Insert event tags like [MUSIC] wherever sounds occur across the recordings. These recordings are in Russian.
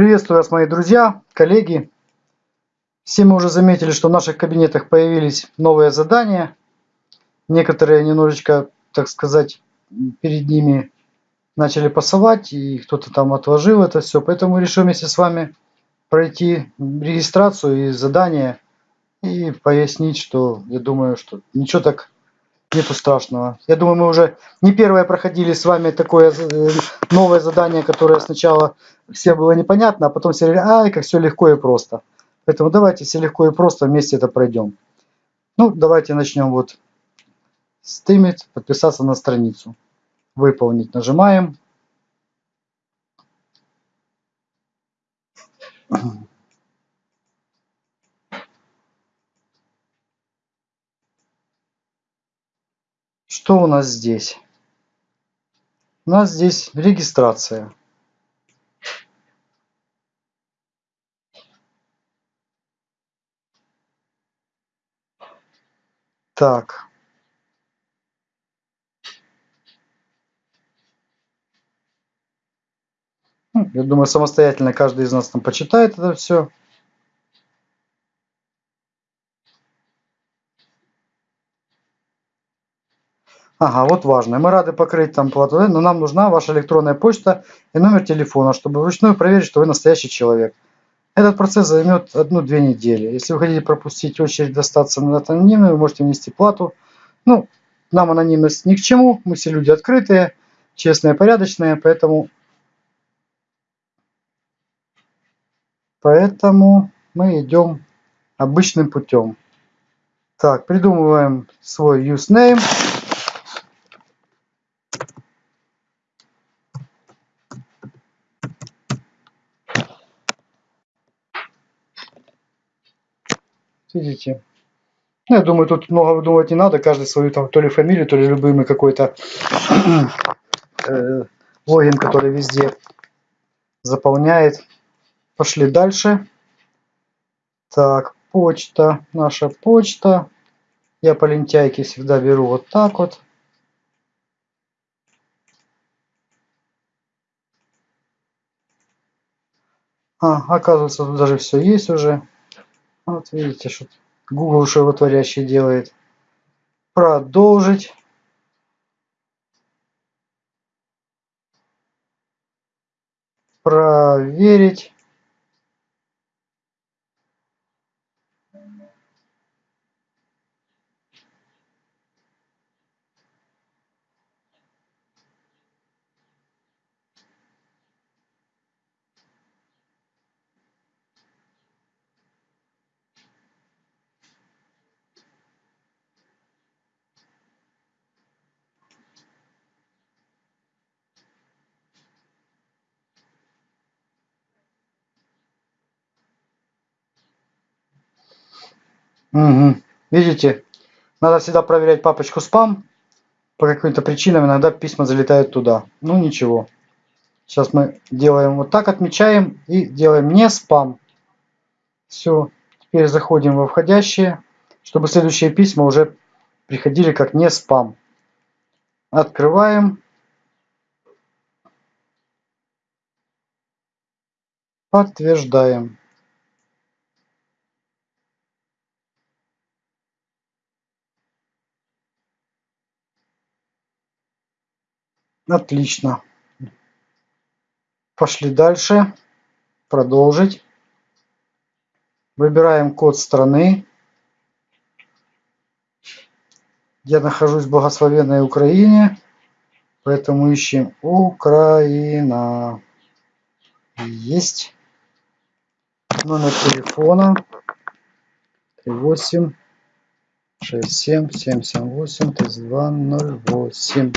Приветствую вас, мои друзья, коллеги. Все мы уже заметили, что в наших кабинетах появились новые задания. Некоторые немножечко, так сказать, перед ними начали пасовать, и кто-то там отложил это все. Поэтому решим вместе с вами пройти регистрацию и задание и пояснить, что я думаю, что ничего так нету страшного. Я думаю, мы уже не первое проходили с вами такое э, новое задание, которое сначала всем было непонятно, а потом все говорили, ай, как все легко и просто. Поэтому давайте все легко и просто вместе это пройдем. Ну, давайте начнем вот стримить, подписаться на страницу. Выполнить нажимаем. Что у нас здесь? У нас здесь регистрация. Так. Ну, я думаю, самостоятельно каждый из нас там почитает это все. Ага, вот важно. Мы рады покрыть там плату, но нам нужна ваша электронная почта и номер телефона, чтобы вручную проверить, что вы настоящий человек. Этот процесс займет одну-две недели. Если вы хотите пропустить очередь достаться на анонимную, вы можете внести плату. Ну, нам анонимность ни к чему. Мы все люди открытые, честные, порядочные, поэтому... Поэтому мы идем обычным путем. Так, придумываем свой username. Видите? Ну, я думаю, тут много выдумывать не надо. Каждый свою там то ли фамилию, то ли любимый какой-то [CLEARS THROAT] э, логин, который везде заполняет. Пошли дальше. Так, почта. Наша почта. Я по лентяйке всегда беру вот так вот. А, оказывается, тут даже все есть уже. Вот видите, что Google животворящий делает. Продолжить. Проверить. Угу. Видите, надо всегда проверять папочку спам. По каким-то причинам иногда письма залетают туда. Ну ничего. Сейчас мы делаем вот так, отмечаем и делаем не спам. Все. Теперь заходим во входящие, чтобы следующие письма уже приходили как не спам. Открываем. Подтверждаем. Отлично. Пошли дальше. Продолжить. Выбираем код страны. Я нахожусь в благословенной Украине, поэтому ищем Украина. Есть. Номер телефона 38 67 78 32 08 ну,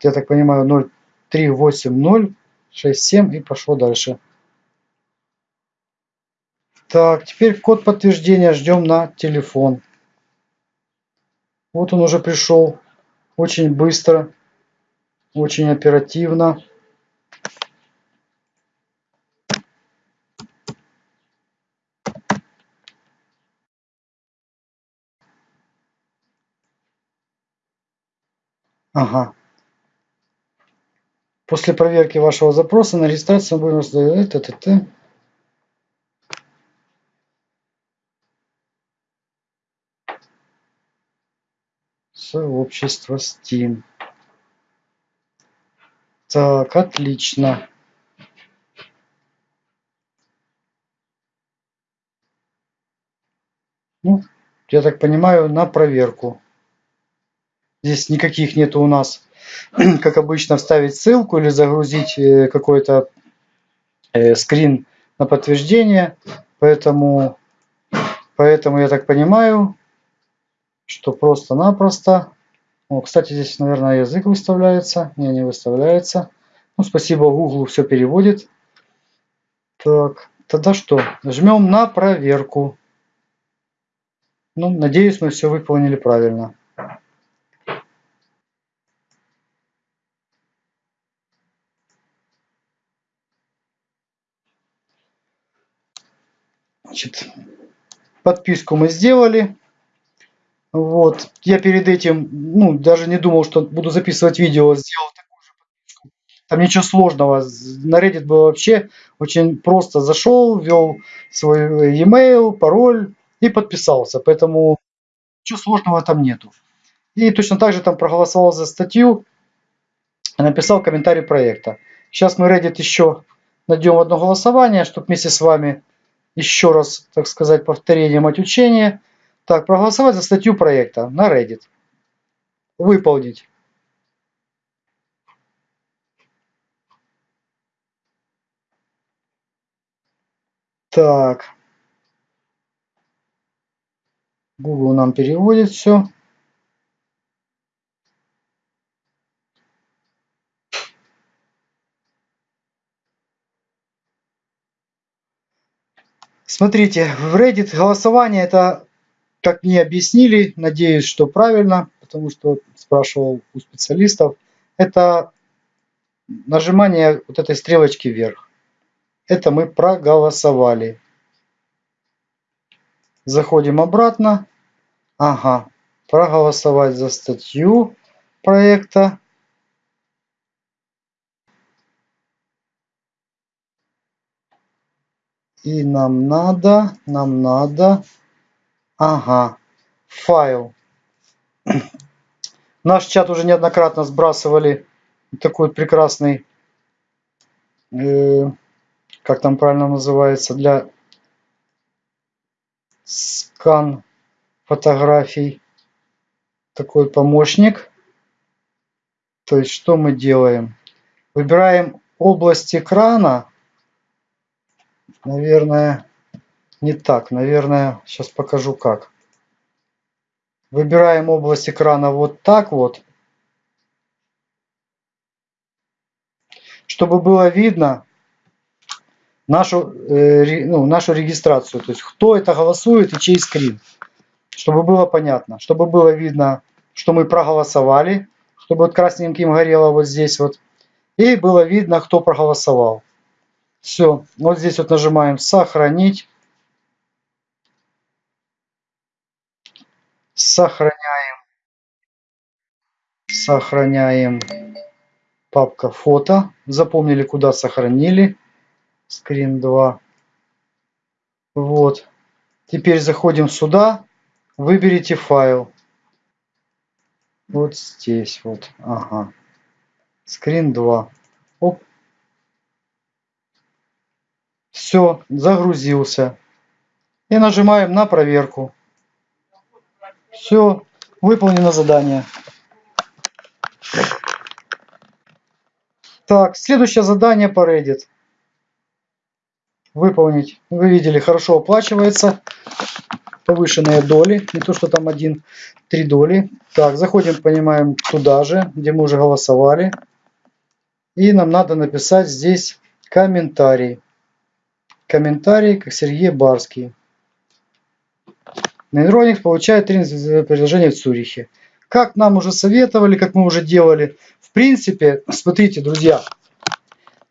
я так понимаю, 038067 и пошло дальше. Так, теперь код подтверждения ждем на телефон. Вот он уже пришел. Очень быстро, очень оперативно. Ага. После проверки вашего запроса на регистрацию будем раздаёт т, т, т. Сообщество Steam. Так, отлично. Ну, я так понимаю, на проверку. Здесь никаких нету у нас, [CLEARS THROAT] как обычно, вставить ссылку или загрузить э, какой-то э, скрин на подтверждение. Поэтому, поэтому я так понимаю, что просто-напросто... О, кстати, здесь, наверное, язык выставляется. Не, не выставляется. Ну, спасибо Google, все переводит. Так, тогда что? Жмем на проверку. Ну, надеюсь, мы все выполнили правильно. Значит, подписку мы сделали. Вот. Я перед этим, ну, даже не думал, что буду записывать видео, сделал такую же подписку. Там ничего сложного. На Reddit было вообще очень просто. Зашел, ввел свой e-mail, пароль и подписался. Поэтому ничего сложного там нету. И точно так же там проголосовал за статью, написал комментарий проекта. Сейчас мы Reddit еще найдем одно голосование, чтобы вместе с вами еще раз, так сказать, повторение мать учения. Так, проголосовать за статью проекта на Reddit. Выполнить. Так. Google нам переводит все. Смотрите, в Reddit голосование это, как мне объяснили, надеюсь, что правильно, потому что спрашивал у специалистов, это нажимание вот этой стрелочки вверх. Это мы проголосовали. Заходим обратно. Ага, проголосовать за статью проекта. И нам надо, нам надо, ага, файл. [CLEARS THROAT] Наш чат уже неоднократно сбрасывали такой прекрасный, э, как там правильно называется, для скан фотографий. Такой помощник. То есть что мы делаем? Выбираем область экрана Наверное, не так. Наверное, сейчас покажу как. Выбираем область экрана вот так вот. Чтобы было видно нашу, э, ну, нашу регистрацию. То есть кто это голосует и чей скрин. Чтобы было понятно. Чтобы было видно, что мы проголосовали. Чтобы вот красненьким горело вот здесь вот. И было видно, кто проголосовал. Все, вот здесь вот нажимаем сохранить. Сохраняем. Сохраняем папка фото. Запомнили, куда сохранили. Скрин 2. Вот. Теперь заходим сюда. Выберите файл. Вот здесь вот. Ага. Скрин 2. Оп. Все, загрузился. И нажимаем на проверку. Все, выполнено задание. Так, следующее задание по Reddit. Выполнить. Вы видели, хорошо оплачивается. Повышенные доли. Не то, что там один, три доли. Так, заходим, понимаем, туда же, где мы уже голосовали. И нам надо написать здесь комментарий. Комментарий, как Сергей Барский. Нейроникс получает тренинговое предложение в Цюрихе. Как нам уже советовали, как мы уже делали. В принципе, смотрите, друзья,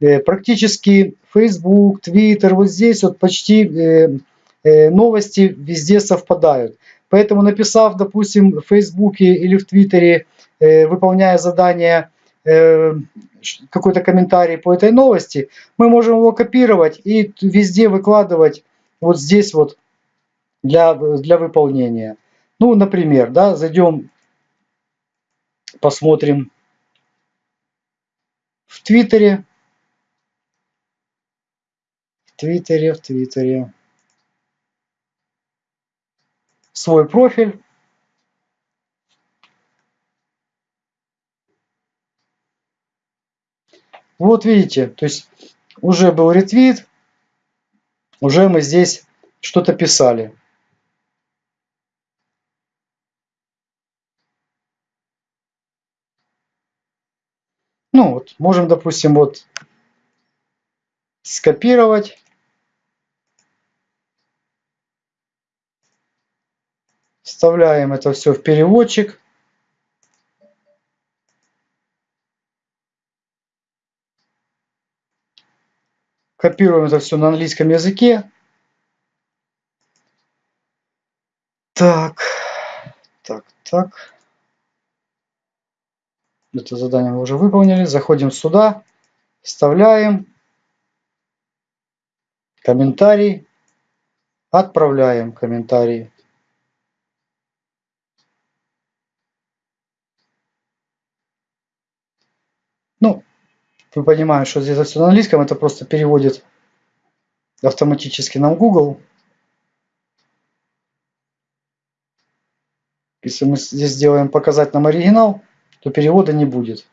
э, практически Facebook, Twitter, вот здесь вот почти э, э, новости везде совпадают. Поэтому написав, допустим, в Facebook или в Твиттере, выполняя задание какой-то комментарий по этой новости, мы можем его копировать и везде выкладывать вот здесь вот для, для выполнения. Ну, например, да, зайдем, посмотрим в Твиттере. В Твиттере, в Твиттере. Свой профиль. Вот видите, то есть уже был ретвит, уже мы здесь что-то писали. Ну вот, можем, допустим, вот скопировать. Вставляем это все в переводчик. Копируем это все на английском языке. Так, так, так. Это задание мы уже выполнили. Заходим сюда, вставляем комментарий, отправляем комментарий. Ну, вы понимаете, что здесь все на английском, это просто переводит автоматически нам Google. Если мы здесь сделаем показать нам оригинал, то перевода не будет.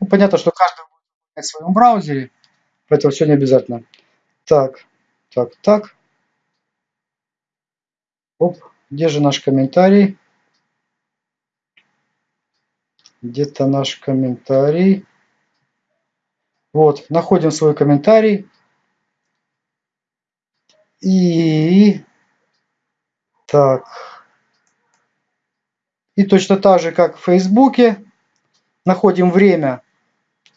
Ну, понятно, что каждый будет в своем браузере, поэтому все не обязательно. Так, так, так. Оп, где же наш комментарий? Где-то наш комментарий. Вот, находим свой комментарий. И так. И точно так же, как в Фейсбуке, находим время,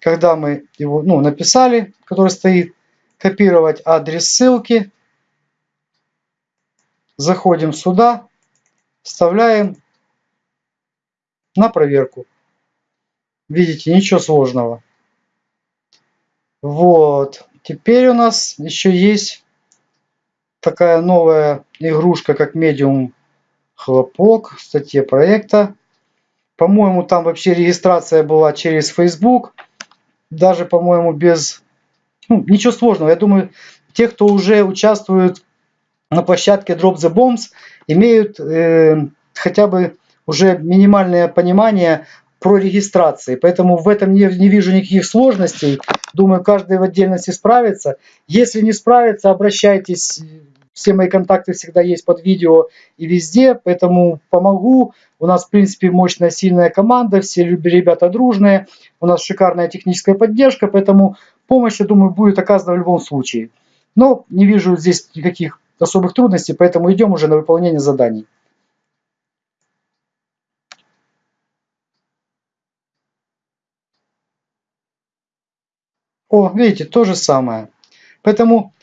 когда мы его ну, написали, который стоит, копировать адрес ссылки. Заходим сюда, вставляем на проверку. Видите, ничего сложного. Вот. Теперь у нас еще есть такая новая игрушка, как Medium Хлопок в статье проекта. По-моему, там вообще регистрация была через Facebook. Даже, по-моему, без... Ну, ничего сложного. Я думаю, те, кто уже участвует на площадке Drop the Bombs, имеют э, хотя бы уже минимальное понимание про регистрации. Поэтому в этом не, не вижу никаких сложностей. Думаю, каждый в отдельности справится. Если не справится, обращайтесь. Все мои контакты всегда есть под видео и везде, поэтому помогу. У нас, в принципе, мощная, сильная команда, все ребята дружные. У нас шикарная техническая поддержка, поэтому помощь, я думаю, будет оказана в любом случае. Но не вижу здесь никаких особых трудностей, поэтому идем уже на выполнение заданий. О, видите, то же самое. Поэтому,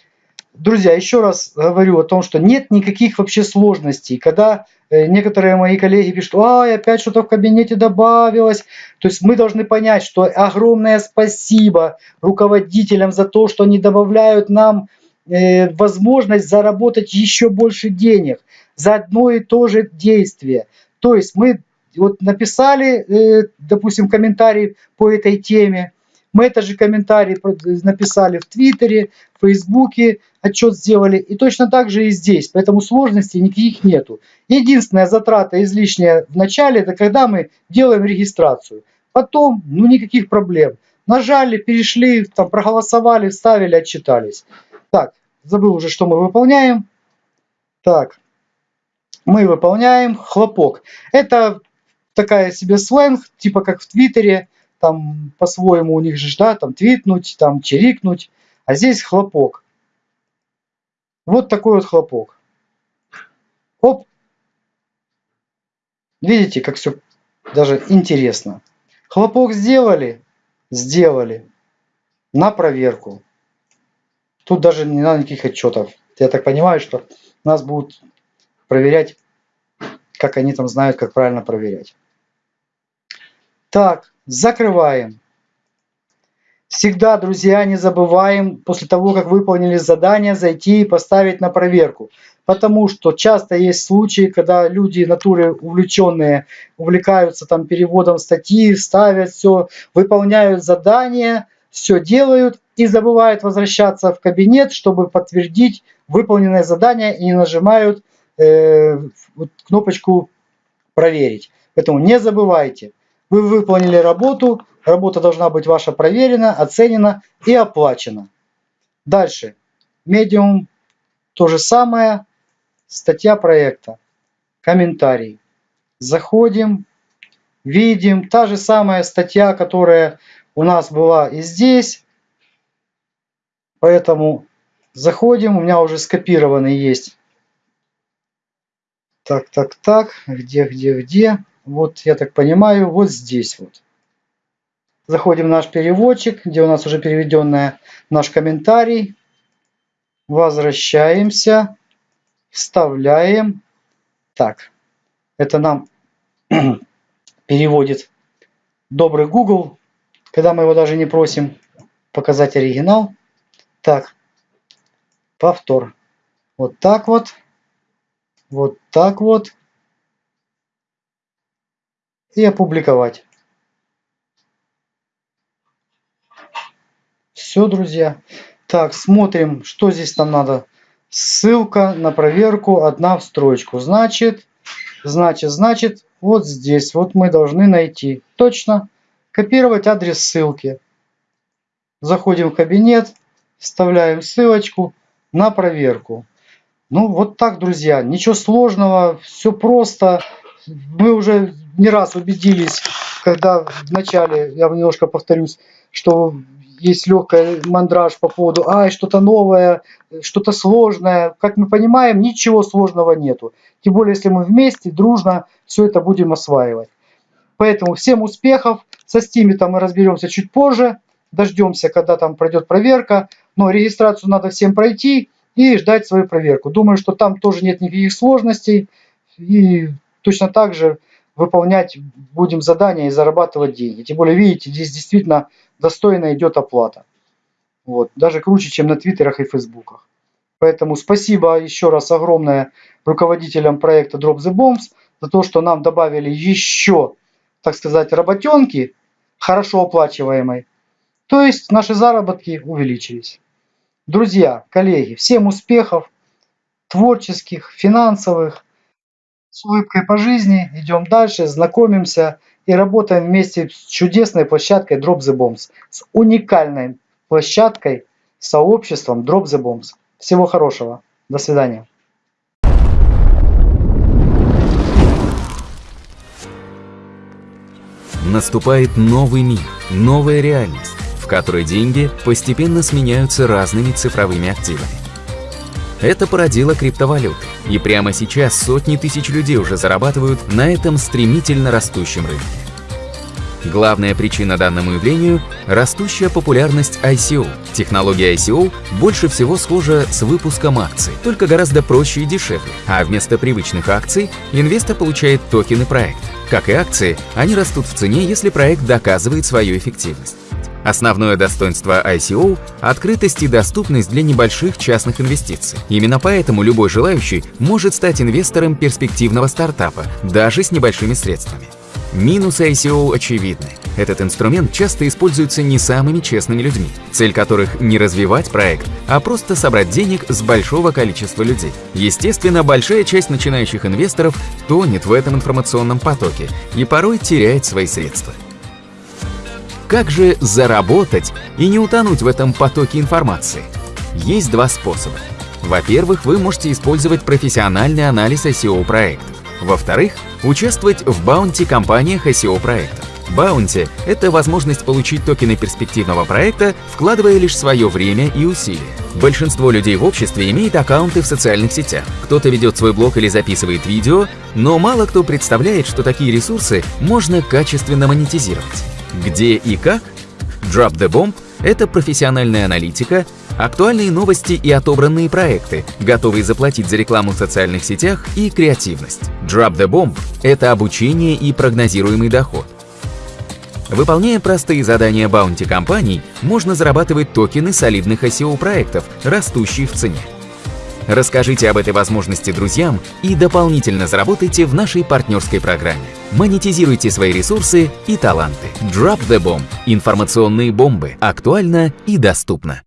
друзья, еще раз говорю о том, что нет никаких вообще сложностей. Когда э, некоторые мои коллеги пишут, ай, опять что-то в кабинете добавилось. То есть мы должны понять, что огромное спасибо руководителям за то, что они добавляют нам э, возможность заработать еще больше денег за одно и то же действие. То есть мы вот написали, э, допустим, комментарий по этой теме, мы этот же комментарий написали в Твиттере, в Фейсбуке, отчет сделали. И точно так же и здесь. Поэтому сложностей никаких нету. Единственная затрата излишняя в начале, это когда мы делаем регистрацию. Потом, ну никаких проблем. Нажали, перешли, там проголосовали, вставили, отчитались. Так, забыл уже, что мы выполняем. Так, мы выполняем хлопок. Это такая себе сленг, типа как в Твиттере там по-своему у них же, да, там твитнуть, там чирикнуть, а здесь хлопок. Вот такой вот хлопок. Оп. Видите, как все даже интересно. Хлопок сделали? Сделали. На проверку. Тут даже не надо никаких отчетов. Я так понимаю, что нас будут проверять, как они там знают, как правильно проверять. Так, закрываем. Всегда, друзья, не забываем после того, как выполнили задание, зайти и поставить на проверку. Потому что часто есть случаи, когда люди, натуры увлеченные, увлекаются там переводом статьи, ставят все, выполняют задание, все делают и забывают возвращаться в кабинет, чтобы подтвердить выполненное задание и не нажимают э, кнопочку «Проверить». Поэтому не забывайте, вы выполнили работу, Работа должна быть ваша проверена, оценена и оплачена. Дальше. Медиум. То же самое. Статья проекта. Комментарий. Заходим. Видим. Та же самая статья, которая у нас была и здесь. Поэтому заходим. У меня уже скопированы есть. Так, так, так. Где, где, где? Вот, я так понимаю, вот здесь вот. Заходим в наш переводчик, где у нас уже переведенный наш комментарий. Возвращаемся. Вставляем. Так, это нам [CLEARS THROAT] переводит добрый Google, когда мы его даже не просим показать оригинал. Так, повтор. Вот так вот. Вот так вот. И опубликовать. Все, друзья. Так, смотрим, что здесь нам надо. Ссылка на проверку одна в строчку. Значит, значит, значит, вот здесь вот мы должны найти. Точно. Копировать адрес ссылки. Заходим в кабинет, вставляем ссылочку на проверку. Ну, вот так, друзья. Ничего сложного, все просто. Мы уже не раз убедились, когда в начале, я немножко повторюсь, что есть легкая мандраж по поводу, ай, что-то новое, что-то сложное. Как мы понимаем, ничего сложного нету. Тем более, если мы вместе, дружно все это будем осваивать. Поэтому всем успехов. Со Steam там мы разберемся чуть позже. Дождемся, когда там пройдет проверка. Но регистрацию надо всем пройти и ждать свою проверку. Думаю, что там тоже нет никаких сложностей. И точно так же выполнять будем задания и зарабатывать деньги. Тем более, видите, здесь действительно достойно идет оплата. Вот. Даже круче, чем на твиттерах и фейсбуках. Поэтому спасибо еще раз огромное руководителям проекта Drop the Bombs за то, что нам добавили еще, так сказать, работенки, хорошо оплачиваемой. То есть наши заработки увеличились. Друзья, коллеги, всем успехов, творческих, финансовых, с улыбкой по жизни, идем дальше, знакомимся и работаем вместе с чудесной площадкой Drop the Bombs, с уникальной площадкой, сообществом Drop the Bombs. Всего хорошего. До свидания. Наступает новый мир, новая реальность, в которой деньги постепенно сменяются разными цифровыми активами. Это породило криптовалюты. И прямо сейчас сотни тысяч людей уже зарабатывают на этом стремительно растущем рынке. Главная причина данному явлению – растущая популярность ICO. Технология ICO больше всего схожа с выпуском акций, только гораздо проще и дешевле. А вместо привычных акций инвестор получает токены проекта. Как и акции, они растут в цене, если проект доказывает свою эффективность. Основное достоинство ICO – открытость и доступность для небольших частных инвестиций. Именно поэтому любой желающий может стать инвестором перспективного стартапа, даже с небольшими средствами. Минусы ICO очевидны. Этот инструмент часто используется не самыми честными людьми, цель которых не развивать проект, а просто собрать денег с большого количества людей. Естественно, большая часть начинающих инвесторов тонет в этом информационном потоке и порой теряет свои средства. Как же заработать и не утонуть в этом потоке информации? Есть два способа. Во-первых, вы можете использовать профессиональный анализ SEO проектов. Во-вторых, участвовать в баунти компаниях SEO проектов. Баунти – это возможность получить токены перспективного проекта, вкладывая лишь свое время и усилия. Большинство людей в обществе имеет аккаунты в социальных сетях. Кто-то ведет свой блог или записывает видео, но мало кто представляет, что такие ресурсы можно качественно монетизировать. Где и как? Drop the Bomb — это профессиональная аналитика, актуальные новости и отобранные проекты, готовые заплатить за рекламу в социальных сетях и креативность. Drop the Bomb — это обучение и прогнозируемый доход. Выполняя простые задания баунти компаний, можно зарабатывать токены солидных ICO проектов, растущие в цене. Расскажите об этой возможности друзьям и дополнительно заработайте в нашей партнерской программе. Монетизируйте свои ресурсы и таланты. Drop the Bomb. Информационные бомбы. Актуально и доступно.